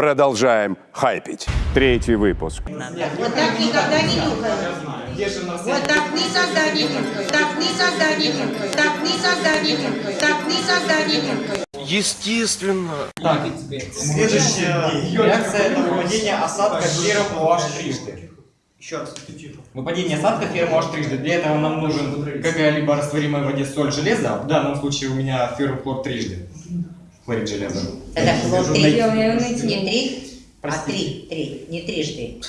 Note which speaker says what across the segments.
Speaker 1: Продолжаем хайпить. Третий выпуск.
Speaker 2: Вот так никогда не. Вот так никогда не нюхают. Так никогда не нюхают. Так никогда не нюхают. Так никогда не нюхают.
Speaker 3: Естественно.
Speaker 4: Так, следующая реакция это выпадение осадка фером OH трижды. Еще раз. Выпадение осадка фером OH трижды. Для этого нам нужен какая-либо растворимая в воде соль железа. В данном случае у меня ферм хлор трижды. Хлорид железа.
Speaker 2: Это хлор
Speaker 4: Нужно
Speaker 2: три.
Speaker 4: найти-
Speaker 2: Не три, а три. Три, не трижды.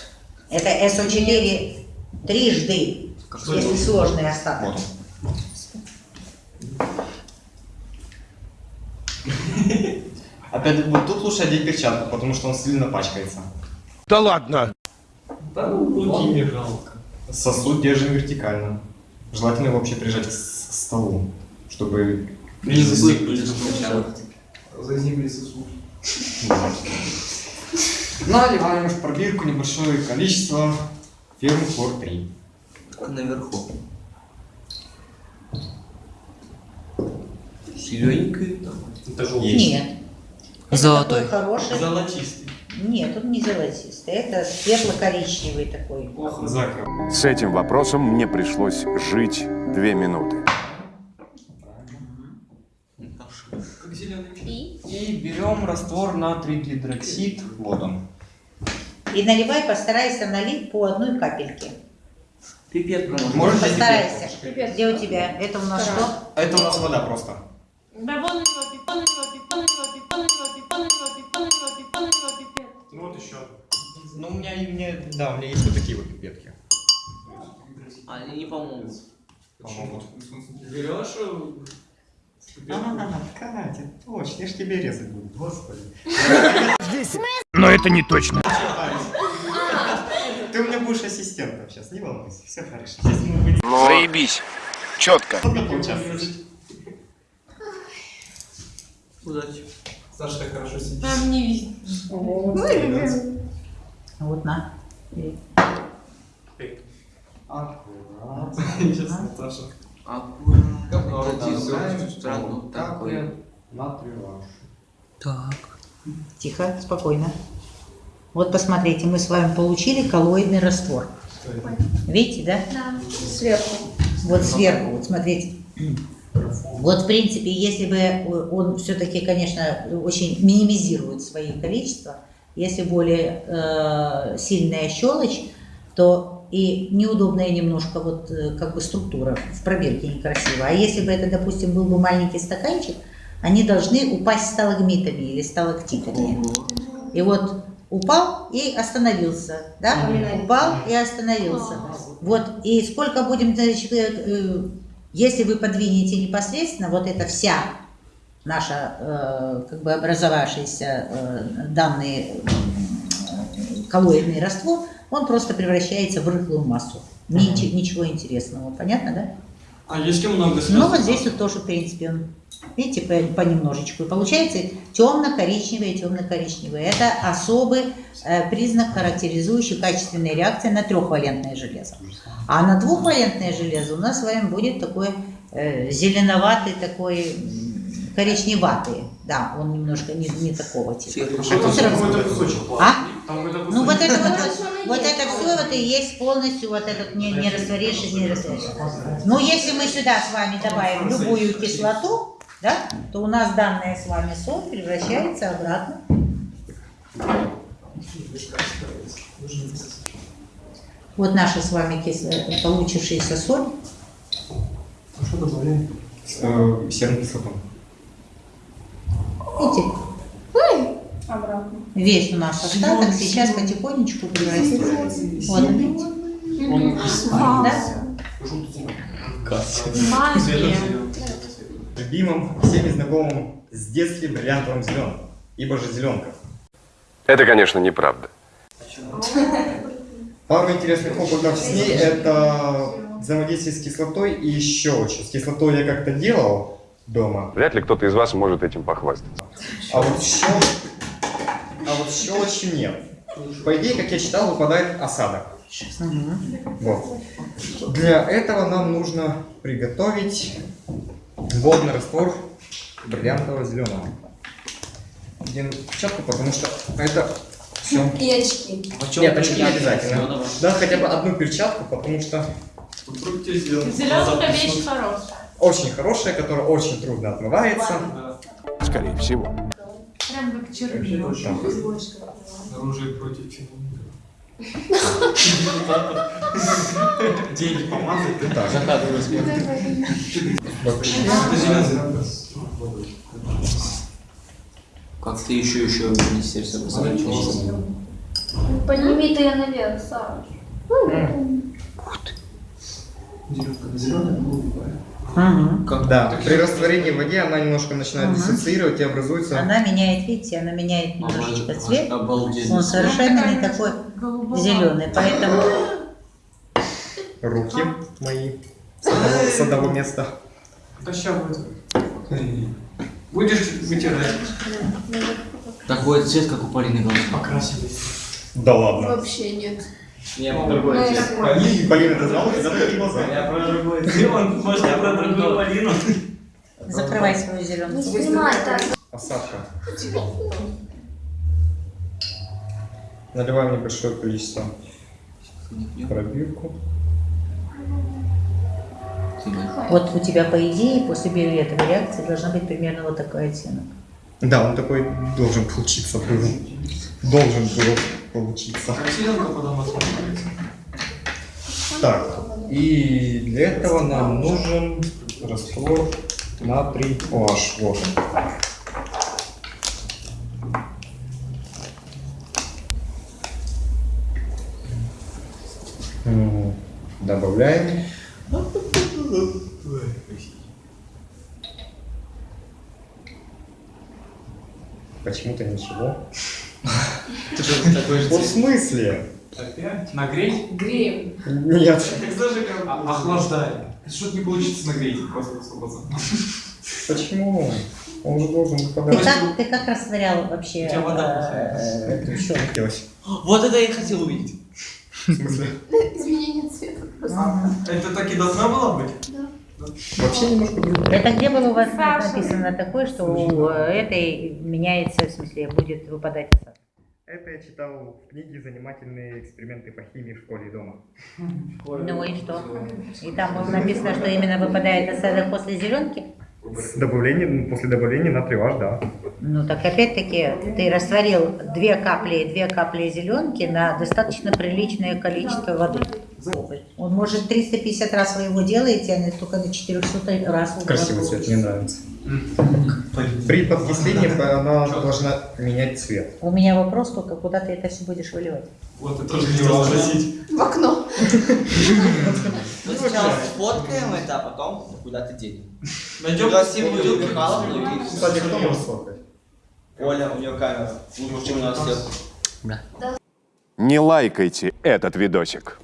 Speaker 2: Это СО4 трижды, если сложный остаток.
Speaker 4: Вот. Опять вот тут лучше одеть перчатку, потому что он сильно пачкается.
Speaker 3: Да ладно.
Speaker 4: Сосуд держим вертикально. Желательно его вообще прижать к столу, чтобы
Speaker 5: Не сначала. Заземли сосуд.
Speaker 4: Наливаем в пробирку небольшое количество фермы хлор 3.
Speaker 5: Наверху. Зелененький там. Это
Speaker 4: Есть.
Speaker 2: Нет.
Speaker 5: Золотой.
Speaker 2: хороший.
Speaker 5: Золотистый.
Speaker 2: Нет, он не золотистый. Это светло-коричневый такой.
Speaker 4: Закрыл.
Speaker 1: С этим вопросом мне пришлось жить две минуты.
Speaker 5: Как зеленый.
Speaker 4: И берем раствор натрий гидроксид водом.
Speaker 2: И наливай, постарайся налить по одной капельке.
Speaker 5: Пипет.
Speaker 4: Можете
Speaker 2: Постарайся.
Speaker 4: теперь?
Speaker 2: Где у тебя? Это у нас что?
Speaker 4: Это у нас вода просто. Ну, у меня, и мне, да, у меня есть вот такие вот пипетки.
Speaker 5: Они не помогут.
Speaker 4: Помогут.
Speaker 5: Берешь
Speaker 4: А, Катя, точно, я ж тебе резать буду, господи.
Speaker 3: Но это не точно.
Speaker 4: Ты у меня будешь ассистентом сейчас, не волнуйся, все хорошо. Сейчас мы будем
Speaker 3: Заебись. Четко.
Speaker 4: поучаствовать.
Speaker 5: удачи. Саша так хорошо сидит.
Speaker 6: А мне
Speaker 2: Вот на.
Speaker 4: Аккуратно.
Speaker 5: Сейчас Саша.
Speaker 6: Аккуратно.
Speaker 5: Такое.
Speaker 4: такое. Натрий
Speaker 5: Так.
Speaker 2: Тихо, спокойно. Вот посмотрите, мы с вами получили коллоидный раствор. Видите, да?
Speaker 6: Да. Сверху.
Speaker 2: Вот сверху, вот смотрите. Вот, в принципе, если бы он все-таки, конечно, очень минимизирует свои количества, если более э, сильная щелочь, то и неудобная немножко вот э, как бы структура в пробирке некрасиво. А если бы это, допустим, был бы маленький стаканчик, они должны упасть сталагмитами или сталактитами. И вот упал и остановился, да? Упал и остановился. Вот, и сколько будем, значит, э, э, если вы подвинете непосредственно, вот эта вся наша, как бы образовавшийся данный м, коллоидный раствор, он просто превращается в рыхлую массу. Ничего, ничего интересного, понятно, да?
Speaker 5: А если много
Speaker 2: Ну вот здесь вот тоже, в принципе, он, видите, по- понемножечку. И получается темно-коричневое, темно-коричневое. Это особый э, признак, характеризующий качественные реакции на трехвалентное железо. А на двухвалентное железо у нас с вами будет такой э, зеленоватый, такой м, коричневатый. Да, он немножко не, не такого типа. А всё равно- А? Ну вот это вот, вот это все вот и есть полностью вот этот не, не растворившийся, не растворившийся. Но если мы сюда с вами добавим любую кислоту, да, то у нас данная с вами соль превращается обратно. Вот наша с вами кислая, получившаяся соль.
Speaker 4: Э, Серную кислоту.
Speaker 2: Видите,
Speaker 6: Обратно.
Speaker 2: Весь у нас остаток сейчас потихонечку превратится. Вот, видите? Да?
Speaker 6: Магия.
Speaker 4: Любимым, всеми знакомым с детства бриллиантовым зеленым. Ибо же зеленка.
Speaker 1: Это, конечно, неправда.
Speaker 4: Пару интересных опытов с ней это взаимодействие с кислотой и щелочью. С кислотой я как-то делал дома,
Speaker 1: Вряд ли кто-то из вас может этим похвастаться.
Speaker 4: а вот щелочь, вот щелочью нет. По идее, как я читал, выпадает осадок. Вот. Для этого нам нужно приготовить водный раствор бриллиантового зеленого. одену перчатку, потому что это все.
Speaker 6: И очки.
Speaker 4: Нет, очки не обязательно. Да, хотя бы одну перчатку, потому что.
Speaker 6: Зеленая вещь хорошая.
Speaker 4: очень хорошая, которая очень трудно отмывается.
Speaker 1: Скорее всего.
Speaker 6: Как чернила.
Speaker 5: Оружие против чиновников. Деньги помазать, ты так. Это зеленый.
Speaker 7: Как ты еще еще в министерство посмотришь?
Speaker 6: Подними ты я наверх, Саш.
Speaker 5: Зеленая голубая.
Speaker 2: Мгм.
Speaker 4: Да, при растворении в воде она немножко начинает
Speaker 2: Ага.
Speaker 4: диссоциировать и образуется
Speaker 2: Она меняет, видите, она меняет немножечко цвет.
Speaker 7: Обалденно.
Speaker 2: Он совершенно не такой зеленый, поэтому
Speaker 4: руки мои с одного, места.
Speaker 5: Да ща будет. Будешь вытирать.
Speaker 7: Такой цвет, как у Полины Галстук.
Speaker 5: Покрасились.
Speaker 4: Да ладно.
Speaker 6: Вообще нет.
Speaker 7: Я про другой цвет.
Speaker 5: Полина,
Speaker 4: Полина, ты знала, ты глаза.
Speaker 7: Я про другой цвет. Он, может, я про другую Полину.
Speaker 2: закрывай свою зеленку.
Speaker 6: снимай так.
Speaker 4: Осадка. Наливаем небольшое количество пробирку.
Speaker 2: Вот у тебя, по идее, после биолетовой реакции должна быть примерно вот такой оттенок.
Speaker 4: Да, он такой должен получиться был. Должен был получиться.
Speaker 5: Потом.
Speaker 4: Так, и для этого нам нужен раствор натрий OH. Вот. Добавляем. Почему-то ничего.
Speaker 5: Ты же такой же
Speaker 4: Вот в смысле?
Speaker 5: Опять? Нагреть?
Speaker 6: Греем.
Speaker 4: Нет.
Speaker 5: Так даже как а- охлаждай. Что-то не получится нагреть просто сто процентов.
Speaker 4: Почему? Он же должен
Speaker 2: Ты
Speaker 4: выпадать.
Speaker 2: как, ты как растворял вообще
Speaker 5: У тебя вода
Speaker 2: э, щетку?
Speaker 4: Хотелось.
Speaker 7: Вот это я и хотел увидеть.
Speaker 4: В смысле?
Speaker 6: Изменение цвета просто.
Speaker 2: Ага.
Speaker 5: Это так и должна была быть?
Speaker 4: Вообще немножко другое.
Speaker 2: Это где было у вас написано такое, что у э, этой меняется, в смысле, будет выпадать осадок?
Speaker 4: Это я читал в книге «Занимательные эксперименты по химии в школе и дома».
Speaker 2: Ну и что? И там было написано, что именно выпадает осадок после зеленки?
Speaker 4: С добавлением, после добавления натрия да.
Speaker 2: Ну так опять-таки ты растворил две капли, две капли зеленки на достаточно приличное количество воды. Он может 350 раз вы его делаете, а не только на 400 раз
Speaker 4: Красивый цвет, мне нравится. При подкислении она должна менять цвет.
Speaker 2: У меня вопрос только, куда ты это все будешь выливать?
Speaker 5: Вот это тоже хотел спросить.
Speaker 6: В окно.
Speaker 7: Мы сначала сфоткаем это, а потом куда-то денем.
Speaker 5: Найдем
Speaker 7: Пригласим Юлию Михайловну и
Speaker 4: Кстати, кто может сфоткать?
Speaker 7: Оля, у нее камера. Лучше, чем у нас всех.
Speaker 1: Не лайкайте этот видосик.